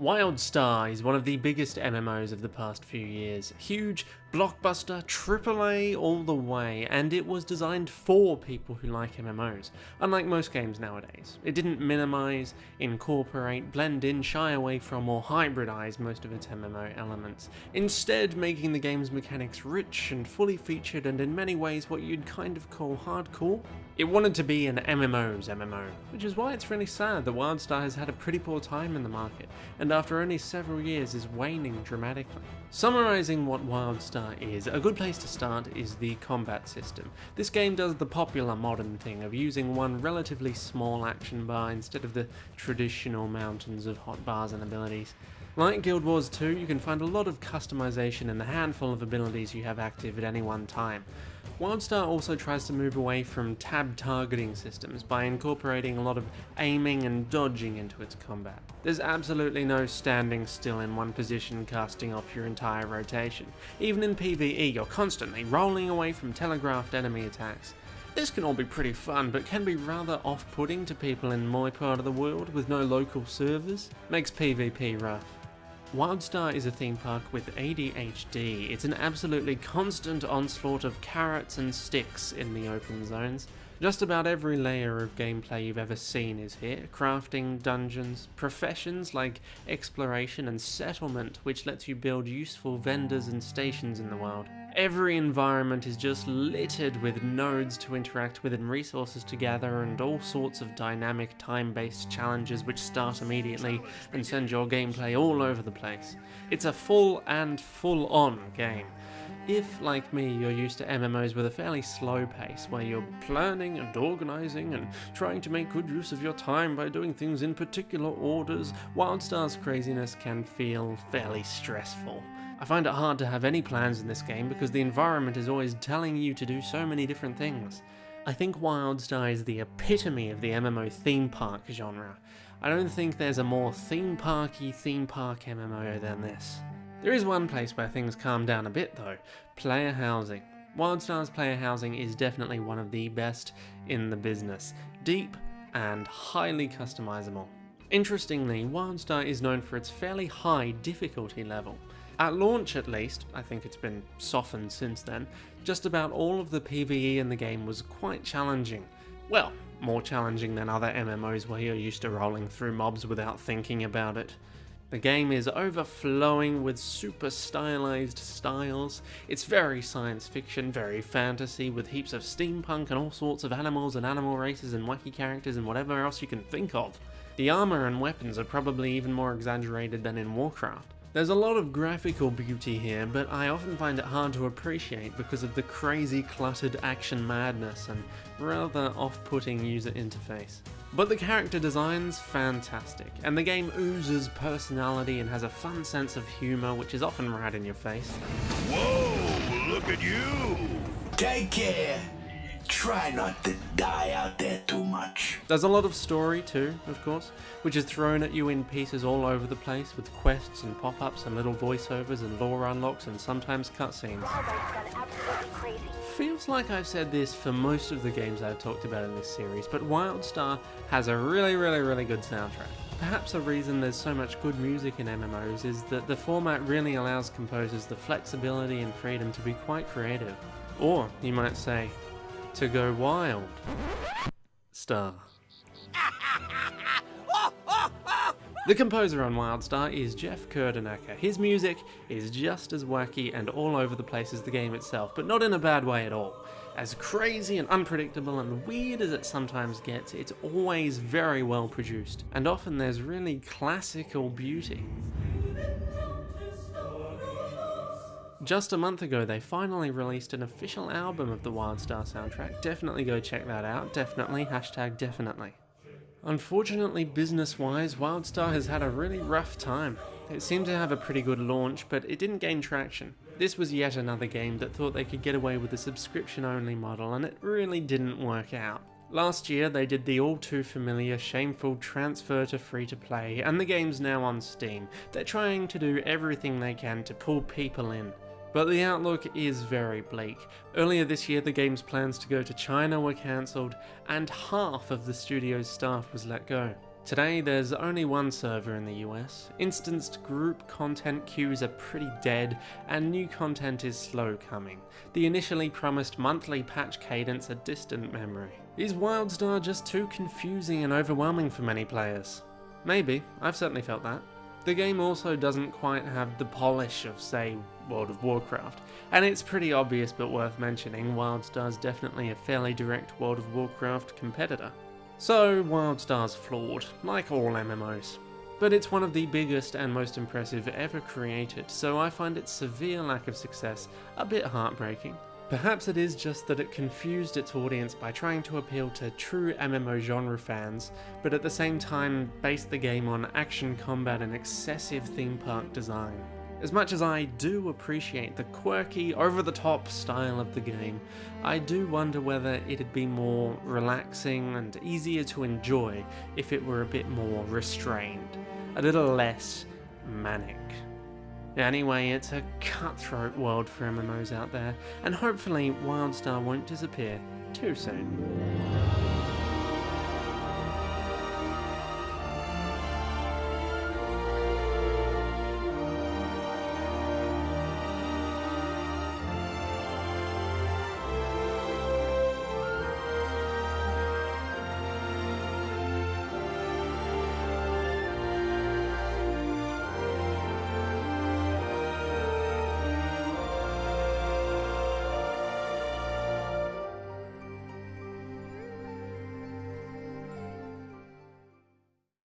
WildStar is one of the biggest MMOs of the past few years. Huge, blockbuster, AAA all the way, and it was designed for people who like MMOs, unlike most games nowadays. It didn't minimize, incorporate, blend in, shy away from, or hybridize most of its MMO elements, instead making the game's mechanics rich and fully featured and in many ways what you'd kind of call hardcore. It wanted to be an MMO's MMO, which is why it's really sad that WildStar has had a pretty poor time in the market, and after only several years is waning dramatically. Summarizing what WildStar is, a good place to start is the combat system. This game does the popular modern thing of using one relatively small action bar instead of the traditional mountains of hotbars and abilities. Like Guild Wars 2, you can find a lot of customization in the handful of abilities you have active at any one time. WildStar also tries to move away from tab targeting systems by incorporating a lot of aiming and dodging into its combat. There's absolutely no standing still in one position casting off your entire rotation. Even in PvE you're constantly rolling away from telegraphed enemy attacks. This can all be pretty fun, but can be rather off-putting to people in my part of the world with no local servers. Makes PvP rough. WildStar is a theme park with ADHD. It's an absolutely constant onslaught of carrots and sticks in the open zones. Just about every layer of gameplay you've ever seen is here. Crafting, dungeons, professions like exploration and settlement which lets you build useful vendors and stations in the world. Every environment is just littered with nodes to interact with and resources to gather and all sorts of dynamic time-based challenges which start immediately and send your gameplay all over the place. It's a full and full-on game. If, like me, you're used to MMOs with a fairly slow pace, where you're planning and organising and trying to make good use of your time by doing things in particular orders, WildStar's craziness can feel fairly stressful. I find it hard to have any plans in this game because the environment is always telling you to do so many different things. I think WildStar is the epitome of the MMO theme park genre. I don't think there's a more theme parky theme park MMO than this. There is one place where things calm down a bit though, player housing. WildStar's player housing is definitely one of the best in the business, deep and highly customizable. Interestingly, WildStar is known for its fairly high difficulty level. At launch at least, I think it's been softened since then, just about all of the PvE in the game was quite challenging. Well, more challenging than other MMOs where you're used to rolling through mobs without thinking about it. The game is overflowing with super stylized styles. It's very science fiction, very fantasy, with heaps of steampunk and all sorts of animals and animal races and wacky characters and whatever else you can think of. The armor and weapons are probably even more exaggerated than in Warcraft. There's a lot of graphical beauty here, but I often find it hard to appreciate because of the crazy cluttered action madness and rather off-putting user interface. But the character design's fantastic, and the game oozes personality and has a fun sense of humour which is often right in your face. Whoa, look at you! Take care! Try not to die out there too much. There's a lot of story too, of course, which is thrown at you in pieces all over the place with quests and pop-ups and little voiceovers and lore unlocks and sometimes cutscenes. Feels like I've said this for most of the games I've talked about in this series, but WildStar has a really really really good soundtrack. Perhaps a reason there's so much good music in MMOs is that the format really allows composers the flexibility and freedom to be quite creative. Or, you might say, to go wild. Star. The composer on WildStar is Jeff Kurtenacker. His music is just as wacky and all over the place as the game itself, but not in a bad way at all. As crazy and unpredictable and weird as it sometimes gets, it's always very well produced, and often there's really classical beauty. Just a month ago, they finally released an official album of the WildStar soundtrack. Definitely go check that out. Definitely. Hashtag definitely. Unfortunately, business-wise, WildStar has had a really rough time. It seemed to have a pretty good launch, but it didn't gain traction. This was yet another game that thought they could get away with a subscription-only model, and it really didn't work out. Last year, they did the all too familiar shameful transfer to free-to-play, and the game's now on Steam. They're trying to do everything they can to pull people in. But the outlook is very bleak. Earlier this year the game's plans to go to China were cancelled and half of the studio's staff was let go. Today, there's only one server in the US, instanced group content queues are pretty dead, and new content is slow coming. The initially promised monthly patch cadence a distant memory. Is Wildstar just too confusing and overwhelming for many players? Maybe, I've certainly felt that. The game also doesn't quite have the polish of, say, World of Warcraft, and it's pretty obvious but worth mentioning, Wildstar's definitely a fairly direct World of Warcraft competitor. So, Wildstar's flawed, like all MMOs. But it's one of the biggest and most impressive ever created, so I find its severe lack of success a bit heartbreaking. Perhaps it is just that it confused its audience by trying to appeal to true MMO genre fans, but at the same time based the game on action combat and excessive theme park design. As much as I do appreciate the quirky, over the top style of the game, I do wonder whether it'd be more relaxing and easier to enjoy if it were a bit more restrained, a little less manic. Anyway, it's a cutthroat world for MMOs out there, and hopefully Wildstar won't disappear too soon.